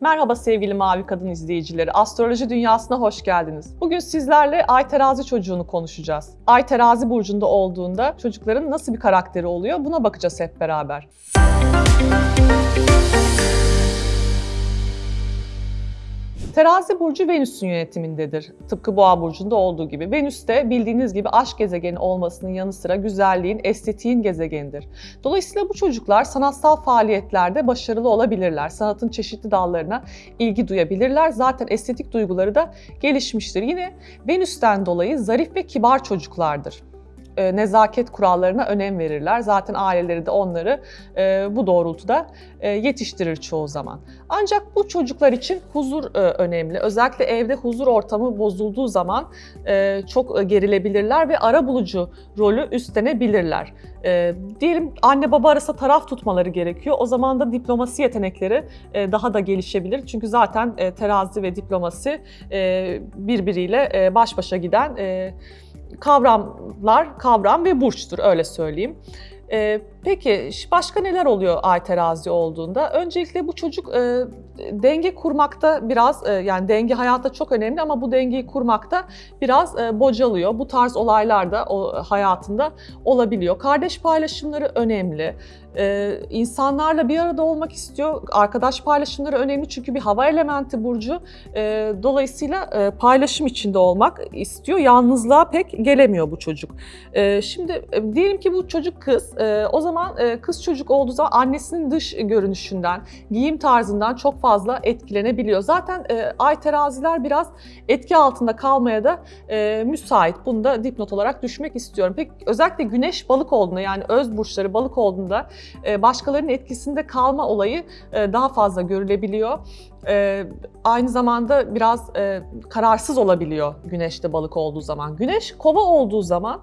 Merhaba sevgili Mavi Kadın izleyicileri. Astroloji dünyasına hoş geldiniz. Bugün sizlerle Ay Terazi çocuğunu konuşacağız. Ay Terazi burcunda olduğunda çocukların nasıl bir karakteri oluyor buna bakacağız hep beraber. Terazi burcu Venüs'ün yönetimindedir. Tıpkı Boğa burcunda olduğu gibi. Venüs de bildiğiniz gibi aşk gezegeni olmasının yanı sıra güzelliğin, estetiğin gezegenidir. Dolayısıyla bu çocuklar sanatsal faaliyetlerde başarılı olabilirler. Sanatın çeşitli dallarına ilgi duyabilirler. Zaten estetik duyguları da gelişmiştir. Yine Venüs'ten dolayı zarif ve kibar çocuklardır e, nezaket kurallarına önem verirler. Zaten aileleri de onları e, bu doğrultuda e, yetiştirir çoğu zaman. Ancak bu çocuklar için huzur önemli. Özellikle evde huzur ortamı bozulduğu zaman çok gerilebilirler ve ara bulucu rolü üstlenebilirler. Diyelim anne baba arasında taraf tutmaları gerekiyor. O zaman da diplomasi yetenekleri daha da gelişebilir. Çünkü zaten e, terazi ve diplomasi birbiriyle baş başa giden e, kavramlar, kavram ve burçtur öyle söyleyeyim. Ee, peki başka neler oluyor ay terazi olduğunda? Öncelikle bu çocuk e, denge kurmakta biraz e, yani denge hayatta çok önemli ama bu dengeyi kurmakta biraz e, bocalıyor. Bu tarz olaylar da o hayatında olabiliyor. Kardeş paylaşımları önemli. Ee, insanlarla bir arada olmak istiyor. Arkadaş paylaşımları önemli çünkü bir hava elementi burcu. Ee, dolayısıyla e, paylaşım içinde olmak istiyor. Yalnızlığa pek gelemiyor bu çocuk. Ee, şimdi e, diyelim ki bu çocuk kız. E, o zaman e, kız çocuk olduğu zaman annesinin dış görünüşünden, giyim tarzından çok fazla etkilenebiliyor. Zaten e, ay teraziler biraz etki altında kalmaya da e, müsait. Bunu da dipnot olarak düşmek istiyorum. Peki özellikle güneş balık olduğunda yani öz burçları balık olduğunda başkalarının etkisinde kalma olayı daha fazla görülebiliyor. E, aynı zamanda biraz kararsız olabiliyor güneşte balık olduğu zaman. Güneş kova olduğu zaman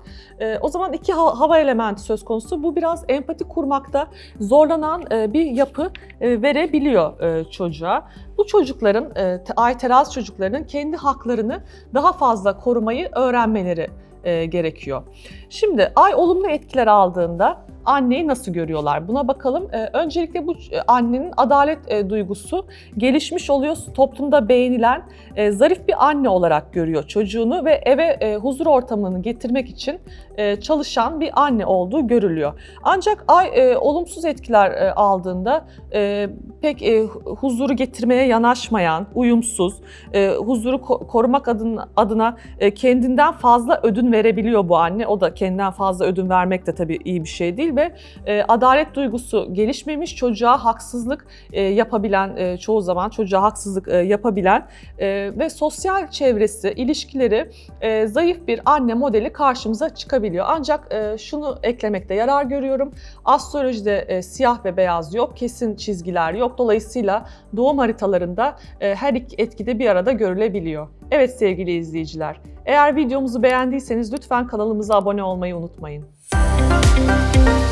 o zaman iki hava elementi söz konusu. Bu biraz empati kurmakta zorlanan bir yapı verebiliyor çocuğa. Bu çocukların, ay terazi çocuklarının kendi haklarını daha fazla korumayı öğrenmeleri gerekiyor. Şimdi ay olumlu etkiler aldığında anneyi nasıl görüyorlar? Buna bakalım. Ee, öncelikle bu e, annenin adalet e, duygusu gelişmiş oluyor. Toplumda beğenilen e, zarif bir anne olarak görüyor çocuğunu ve eve huzur ortamını getirmek için çalışan bir anne olduğu görülüyor. Ancak ay olumsuz etkiler aldığında pek huzuru getirmeye yanaşmayan, uyumsuz, huzuru ko- korumak adına, kendinden fazla ödün verebiliyor bu anne. O da kendinden fazla ödün vermek de tabii iyi bir şey ve e, adalet duygusu gelişmemiş, çocuğa haksızlık e, yapabilen, e, çoğu zaman çocuğa haksızlık e, yapabilen e, ve sosyal çevresi, ilişkileri e, zayıf bir anne modeli karşımıza çıkabiliyor. Ancak e, şunu eklemekte yarar görüyorum. Astrolojide e, siyah ve beyaz yok, kesin çizgiler yok. Dolayısıyla doğum haritalarında e, her iki etkide bir arada görülebiliyor. Evet sevgili izleyiciler, eğer videomuzu beğendiyseniz lütfen kanalımıza abone olmayı unutmayın. Müzik